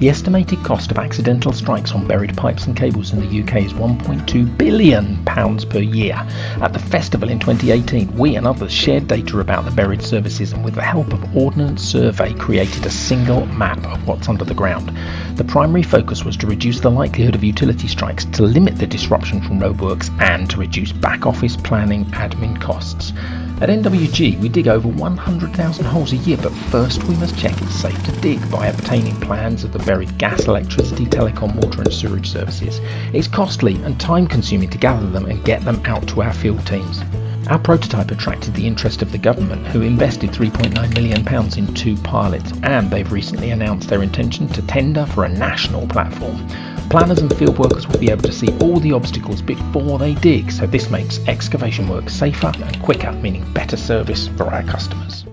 The estimated cost of accidental strikes on buried pipes and cables in the UK is 1.2 billion pounds per year. At the festival in 2018, we and others shared data about the buried services and with the help of Ordnance Survey created a single map of what's under the ground. The primary focus was to reduce the likelihood of utility strikes, to limit the disruption from roadworks and to reduce back office planning admin costs. At NWG, we dig over 100,000 holes a year, but first we must check it's safe to dig by obtaining plans of the buried gas, electricity, telecom, water, and sewage services. It's costly and time consuming to gather them and get them out to our field teams. Our prototype attracted the interest of the government, who invested £3.9 million in two pilots, and they've recently announced their intention to tender for a national platform. Planners and field workers will be able to see all the obstacles before they dig, so this makes excavation work safer and quicker, meaning better service for our customers.